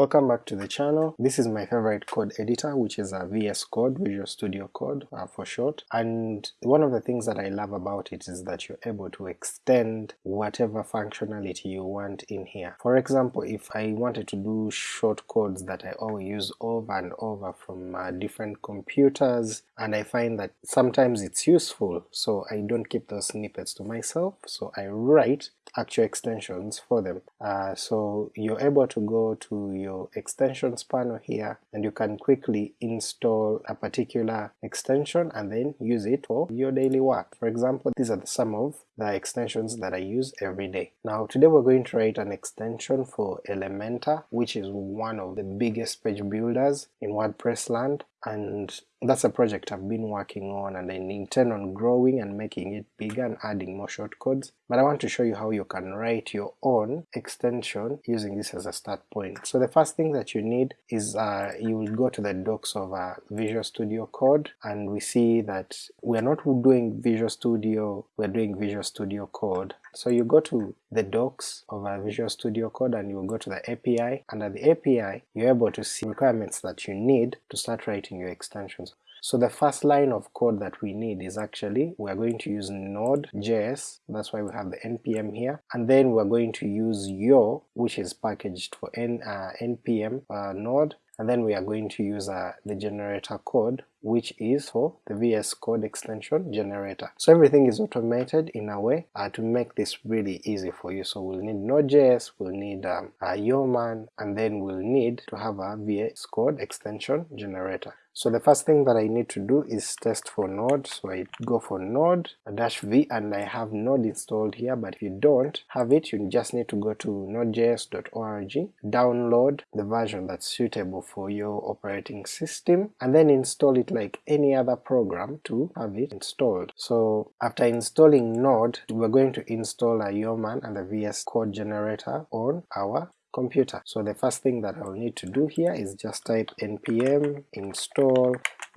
Welcome back to the channel. This is my favorite code editor which is a VS Code, Visual Studio Code uh, for short, and one of the things that I love about it is that you're able to extend whatever functionality you want in here. For example, if I wanted to do short codes that I always use over and over from uh, different computers, and I find that sometimes it's useful, so I don't keep those snippets to myself, so I write actual extensions for them. Uh, so you're able to go to your extensions panel here and you can quickly install a particular extension and then use it for your daily work. For example, these are the, some of the extensions that I use every day. Now today we're going to write an extension for Elementor, which is one of the biggest page builders in WordPress land, and that's a project I've been working on and I intend on growing and making it bigger and adding more shortcodes, but I want to show you how you can write your own extension using this as a start point. So the first thing that you need is uh, you will go to the docs of uh, Visual Studio Code and we see that we're not doing Visual Studio, we're doing Visual Studio Code. So you go to the docs of Visual Studio Code and you go to the API. Under the API, you're able to see requirements that you need to start writing your extensions. So the first line of code that we need is actually, we're going to use Node.js, that's why we have the npm here, and then we're going to use yo, which is packaged for N, uh, npm uh, node, and then we are going to use uh, the generator code which is for the VS Code extension generator. So everything is automated in a way uh, to make this really easy for you. So we'll need Node.js, we'll need um, a Yeoman, and then we'll need to have a VS Code extension generator. So the first thing that I need to do is test for Node, so I go for Node dash v and I have Node installed here, but if you don't have it, you just need to go to nodejs.org, download the version that's suitable for your operating system, and then install it like any other program to have it installed. So after installing Node, we're going to install a Yeoman and the VS Code generator on our computer. So the first thing that I'll need to do here is just type npm install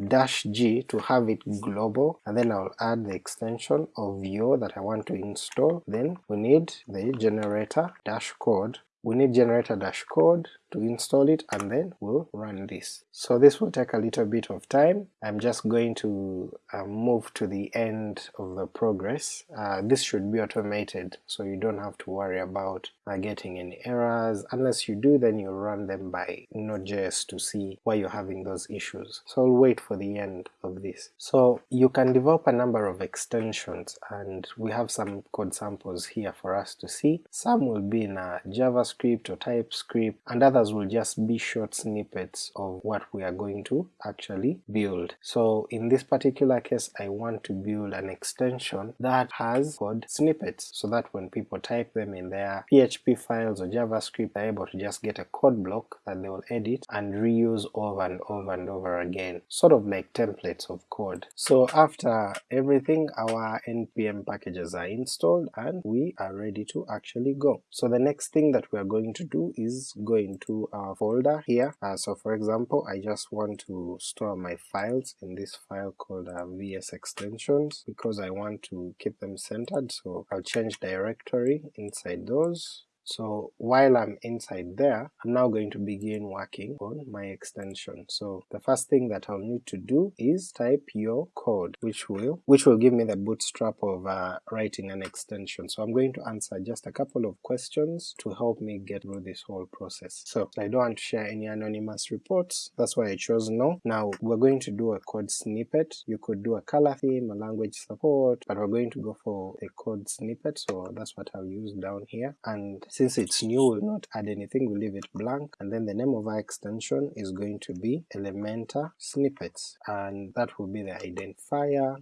dash g to have it global and then I'll add the extension of yo that I want to install. Then we need the generator dash code we need generator dash code to install it and then we'll run this. So this will take a little bit of time, I'm just going to uh, move to the end of the progress. Uh, this should be automated so you don't have to worry about uh, getting any errors, unless you do then you run them by Node.js to see why you're having those issues. So I'll wait for the end of this. So you can develop a number of extensions and we have some code samples here for us to see. Some will be in a JavaScript or TypeScript and others others will just be short snippets of what we are going to actually build. So in this particular case I want to build an extension that has code snippets so that when people type them in their PHP files or JavaScript they're able to just get a code block that they will edit and reuse over and over and over again, sort of like templates of code. So after everything our npm packages are installed and we are ready to actually go. So the next thing that we are going to do is go into our folder here. Uh, so for example, I just want to store my files in this file called uh, vs extensions because I want to keep them centered, so I'll change directory inside those so while I'm inside there, I'm now going to begin working on my extension. So the first thing that I'll need to do is type yo code, which will which will give me the bootstrap of uh, writing an extension. So I'm going to answer just a couple of questions to help me get through this whole process. So I don't want to share any anonymous reports, that's why I chose no. Now we're going to do a code snippet. You could do a color theme, a language support, but we're going to go for a code snippet, so that's what I'll use down here. And since it's new, we'll not add anything, we'll leave it blank, and then the name of our extension is going to be Elementor Snippets, and that will be the identifier,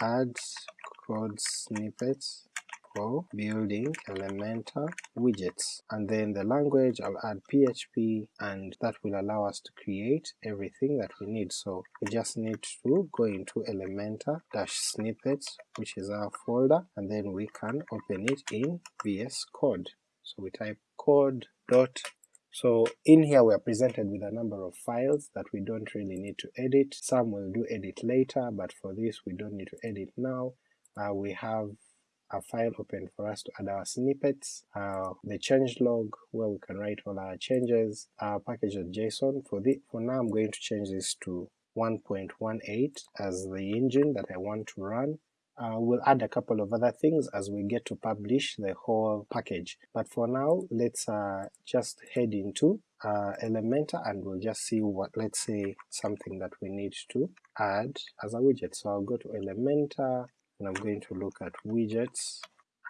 add code snippets, for building Elementor widgets. And then the language I'll add PHP and that will allow us to create everything that we need. So we just need to go into Elementor-snippets which is our folder and then we can open it in VS Code. So we type code dot so in here we are presented with a number of files that we don't really need to edit. Some will do edit later, but for this we don't need to edit now. Uh, we have a file open for us to add our snippets, uh, the change log where we can write all our changes, our package.json. For the for now I'm going to change this to 1.18 as the engine that I want to run. Uh, we'll add a couple of other things as we get to publish the whole package, but for now let's uh, just head into uh, Elementor and we'll just see what, let's say something that we need to add as a widget. So I'll go to Elementor and I'm going to look at widgets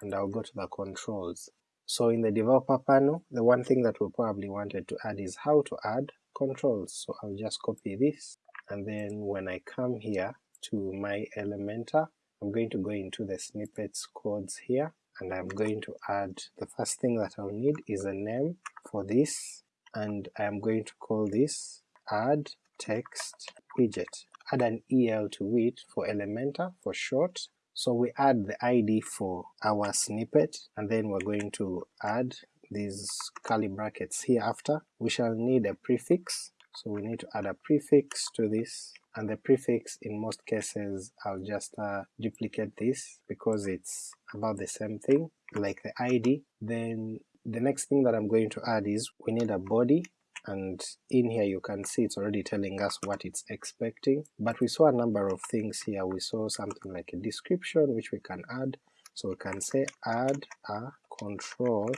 and I'll go to the controls. So in the developer panel, the one thing that we probably wanted to add is how to add controls. So I'll just copy this and then when I come here to my Elementor, I'm going to go into the snippets codes here and I'm going to add, the first thing that I'll need is a name for this and I'm going to call this add text widget. Add an EL to it for Elementor for short. So we add the ID for our snippet and then we're going to add these curly brackets here after. We shall need a prefix so we need to add a prefix to this, and the prefix in most cases I'll just uh, duplicate this because it's about the same thing like the ID. Then the next thing that I'm going to add is we need a body and in here you can see it's already telling us what it's expecting, but we saw a number of things here. We saw something like a description which we can add, so we can say add a control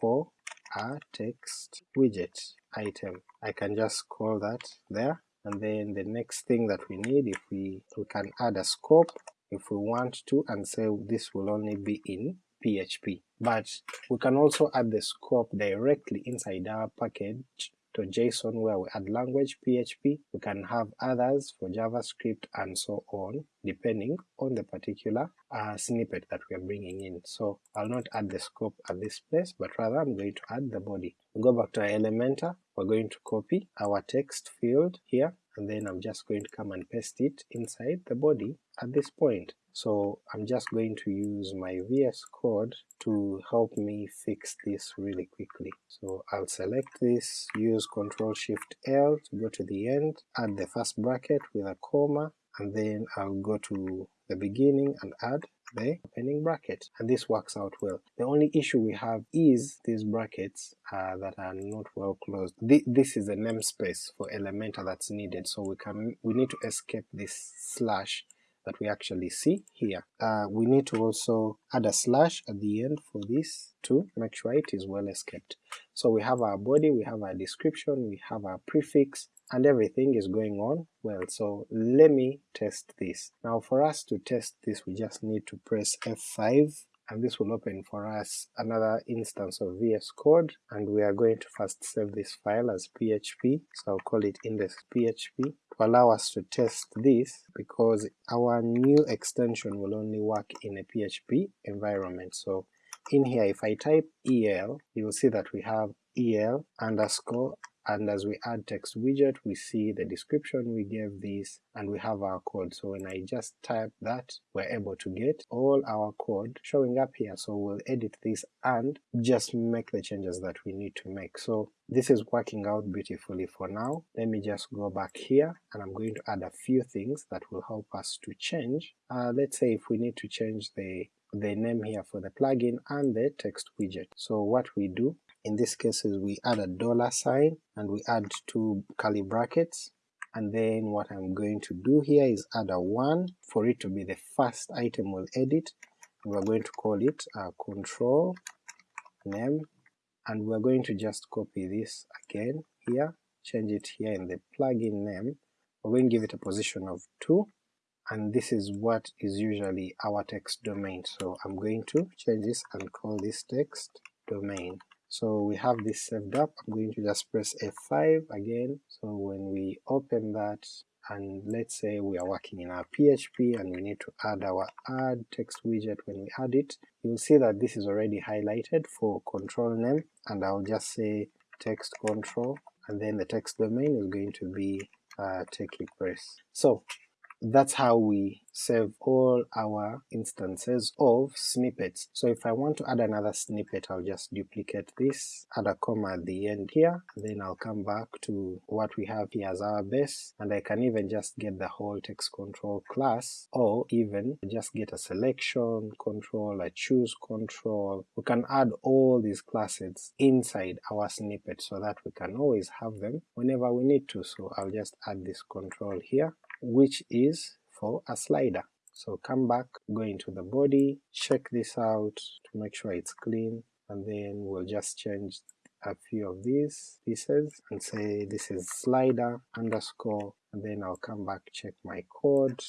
for a text widget item. I can just call that there, and then the next thing that we need, if we, we can add a scope if we want to and say this will only be in PHP. But we can also add the scope directly inside our package to JSON where we add language PHP, we can have others for JavaScript and so on depending on the particular uh, snippet that we are bringing in. So I'll not add the scope at this place but rather I'm going to add the body. we go back to our Elementor, we're going to copy our text field here and then I'm just going to come and paste it inside the body at this point. So I'm just going to use my VS Code to help me fix this really quickly. So I'll select this, use Ctrl Shift L to go to the end, add the first bracket with a comma, and then I'll go to the beginning and add the opening bracket, and this works out well. The only issue we have is these brackets uh, that are not well closed. Th this is a namespace for Elementor that's needed, so we can we need to escape this slash that we actually see here. Uh, we need to also add a slash at the end for this to make sure it is well escaped. So we have our body, we have our description, we have our prefix, and everything is going on well. So let me test this. Now for us to test this we just need to press F5 and this will open for us another instance of VS Code, and we are going to first save this file as PHP, so I'll call it index.php, allow us to test this, because our new extension will only work in a PHP environment. So in here if I type el, you will see that we have el underscore and as we add text widget we see the description we gave this and we have our code so when I just type that we're able to get all our code showing up here so we'll edit this and just make the changes that we need to make. So this is working out beautifully for now. Let me just go back here and I'm going to add a few things that will help us to change. Uh, let's say if we need to change the the name here for the plugin and the text widget. So what we do in this case is we add a dollar sign and we add two curly brackets. And then what I'm going to do here is add a 1 for it to be the first item we'll edit. We're going to call it a control name. And we're going to just copy this again here, change it here in the plugin name, we're going to give it a position of 2 and this is what is usually our text domain. So I'm going to change this and call this text domain. So we have this saved up, I'm going to just press F5 again, so when we open that and let's say we are working in our PHP and we need to add our add text widget when we add it, you'll see that this is already highlighted for control name. And I'll just say text control. And then the text domain is going to be uh, techie press. So that's how we save all our instances of snippets. So if I want to add another snippet I'll just duplicate this, add a comma at the end here, then I'll come back to what we have here as our base, and I can even just get the whole text control class, or even just get a selection control, a choose control, we can add all these classes inside our snippet so that we can always have them whenever we need to. So I'll just add this control here, which is for a slider. So come back, go into the body, check this out to make sure it's clean, and then we'll just change a few of these pieces and say this is slider underscore and then I'll come back check my code,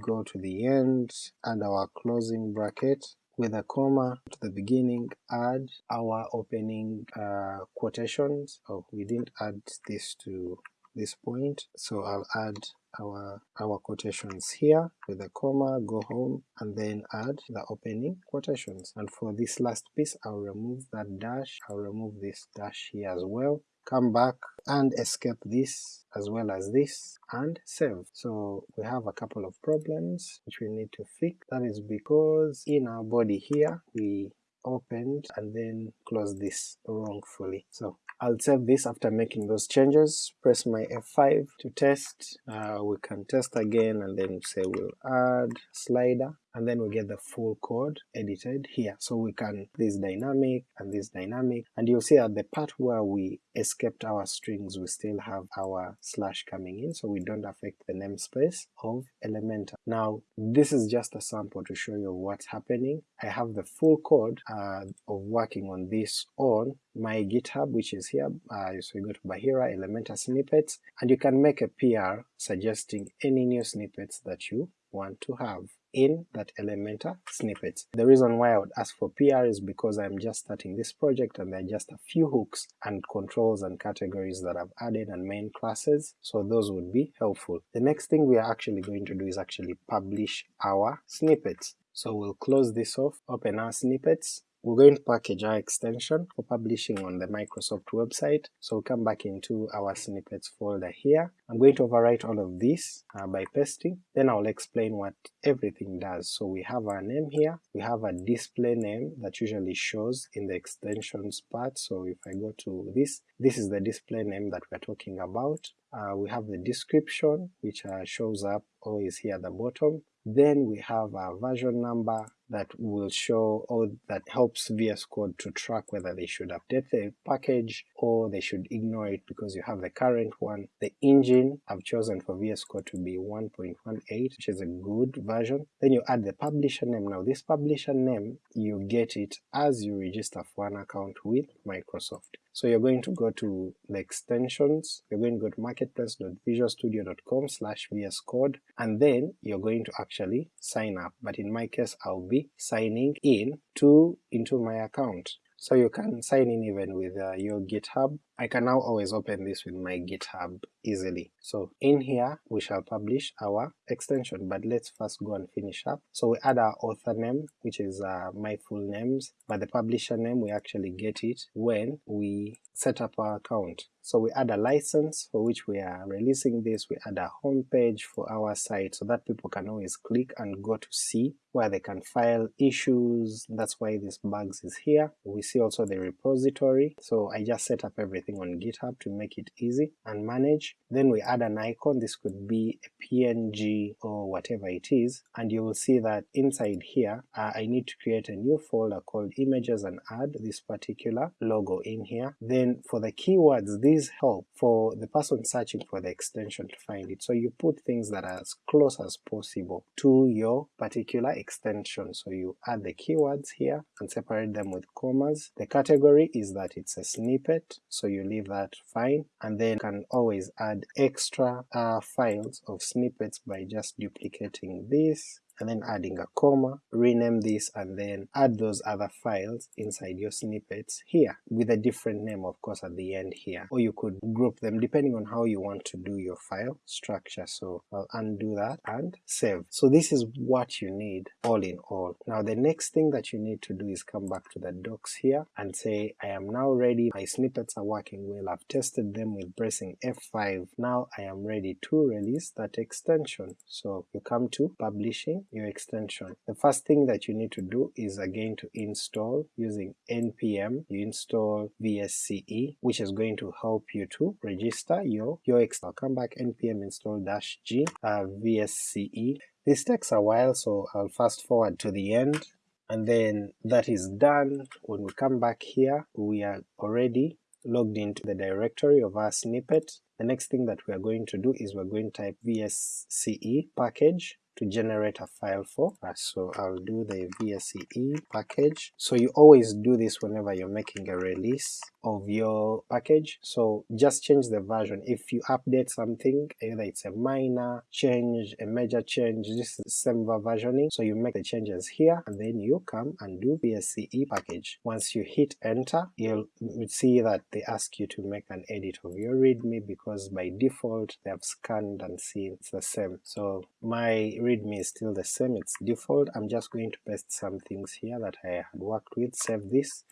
go to the end, add our closing bracket with a comma to the beginning, add our opening uh, quotations. Oh, we didn't add this to this point, so I'll add our our quotations here with a comma, go home, and then add the opening quotations. And for this last piece I'll remove that dash, I'll remove this dash here as well, come back and escape this as well as this and save. So we have a couple of problems which we need to fix. That is because in our body here we opened and then closed this wrongfully. So I'll save this after making those changes, press my F5 to test, uh, we can test again and then say we'll add slider, and then we get the full code edited here. So we can this dynamic and this dynamic, and you'll see at the part where we escaped our strings we still have our slash coming in, so we don't affect the namespace of Elementor. Now this is just a sample to show you what's happening. I have the full code uh, of working on this on my GitHub which is here, uh, so you go to Bahira Elementor snippets, and you can make a PR suggesting any new snippets that you want to have in that Elementor snippet. The reason why I would ask for PR is because I'm just starting this project and there are just a few hooks and controls and categories that I've added and main classes, so those would be helpful. The next thing we are actually going to do is actually publish our snippets. So we'll close this off, open our snippets, we're going to package our extension for publishing on the Microsoft website, so we'll come back into our snippets folder here. I'm going to overwrite all of this uh, by pasting, then I'll explain what everything does. So we have our name here, we have a display name that usually shows in the extensions part, so if I go to this, this is the display name that we're talking about. Uh, we have the description which uh, shows up always here at the bottom, then we have our version number that will show or that helps VS Code to track whether they should update the package or they should ignore it because you have the current one. The engine I've chosen for VS Code to be 1.18 which is a good version. Then you add the publisher name. Now this publisher name you get it as you register for an account with Microsoft. So you're going to go to the extensions, you're going to go to marketplace.visualstudio.com slash vscode and then you're going to actually sign up, but in my case I'll be signing in to into my account. So you can sign in even with uh, your GitHub. I can now always open this with my GitHub easily. So in here we shall publish our extension, but let's first go and finish up. So we add our author name, which is uh, my full names, but the publisher name we actually get it when we set up our account. So we add a license for which we are releasing this, we add a home page for our site so that people can always click and go to see where they can file issues, that's why this bugs is here. We see also the repository, so I just set up everything on GitHub to make it easy and manage. Then we add an icon, this could be a PNG or whatever it is, and you will see that inside here uh, I need to create a new folder called images and add this particular logo in here. Then for the keywords, help for the person searching for the extension to find it, so you put things that are as close as possible to your particular extension. So you add the keywords here and separate them with commas. The category is that it's a snippet, so you leave that fine, and then you can always add extra uh, files of snippets by just duplicating this and then adding a comma, rename this and then add those other files inside your snippets here, with a different name of course at the end here, or you could group them depending on how you want to do your file structure. So I'll undo that and save. So this is what you need all in all. Now the next thing that you need to do is come back to the docs here and say I am now ready, my snippets are working well, I've tested them with pressing F5, now I am ready to release that extension. So you come to publishing your extension. The first thing that you need to do is again to install using npm, you install vsce which is going to help you to register your, your extension. I'll come back npm install dash g uh, vsce. This takes a while so I'll fast forward to the end and then that is done. When we come back here we are already logged into the directory of our snippet. The next thing that we are going to do is we're going to type vsce package to generate a file for. So I'll do the vsce package. So you always do this whenever you're making a release of your package, so just change the version. If you update something, either it's a minor change, a major change, this is same versioning, so you make the changes here and then you come and do vsce package. Once you hit enter, you'll see that they ask you to make an edit of your readme because by default they have scanned and seen it's the same. So my readme is still the same, it's default. I'm just going to paste some things here that I had worked with, save this,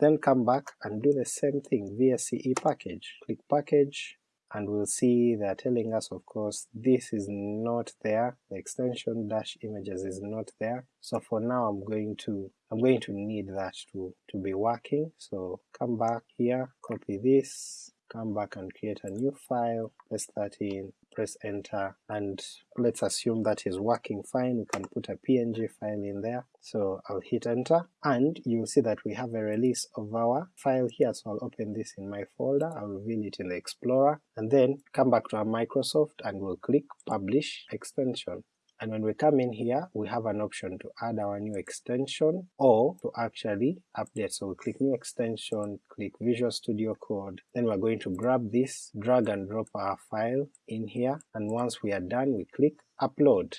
then come back and do the same thing, vsce package, click package, and we'll see they're telling us of course this is not there, the extension dash images is not there, so for now I'm going to I'm going to need that to, to be working, so come back here, copy this, come back and create a new file, that in, press enter, and let's assume that is working fine, we can put a png file in there, so I'll hit enter, and you'll see that we have a release of our file here, so I'll open this in my folder, I'll reveal it in the Explorer, and then come back to our Microsoft and we'll click Publish Extension and when we come in here we have an option to add our new extension or to actually update. So we click new extension, click Visual Studio Code, then we're going to grab this, drag and drop our file in here, and once we are done we click upload.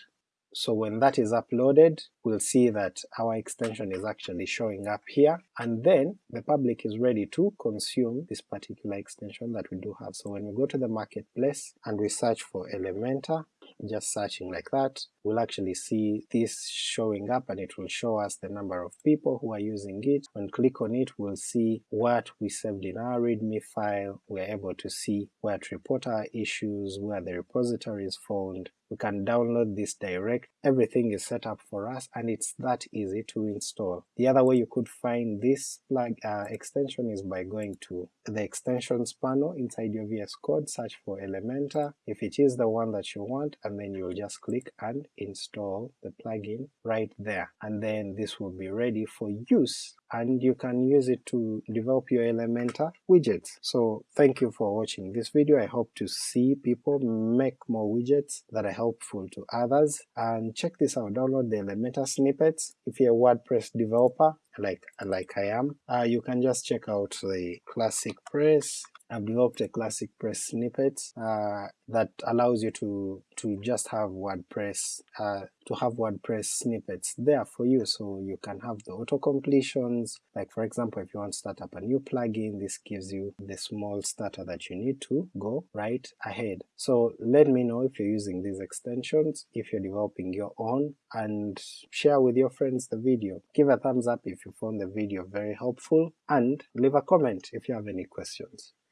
So when that is uploaded, we'll see that our extension is actually showing up here, and then the public is ready to consume this particular extension that we do have. So when we go to the marketplace and we search for Elementor, just searching like that, we'll actually see this showing up and it will show us the number of people who are using it. When click on it we'll see what we saved in our readme file, we're able to see where to report our issues, where the repository is found, we can download this direct, everything is set up for us and it's that easy to install. The other way you could find this plug uh, extension is by going to the extensions panel inside your VS Code, search for Elementor, if it is the one that you want, and then you'll just click and install the plugin right there, and then this will be ready for use and you can use it to develop your Elementor widgets. So thank you for watching this video, I hope to see people make more widgets that are helpful to others, and check this out, download the Elementor snippets if you're a WordPress developer like like I am. Uh, you can just check out the Classic Press I've developed a classic press snippet uh, that allows you to to just have WordPress uh, to have WordPress snippets there for you, so you can have the auto completions. Like for example, if you want to start up a new plugin, this gives you the small starter that you need to go right ahead. So let me know if you're using these extensions, if you're developing your own, and share with your friends the video. Give a thumbs up if you found the video very helpful, and leave a comment if you have any questions.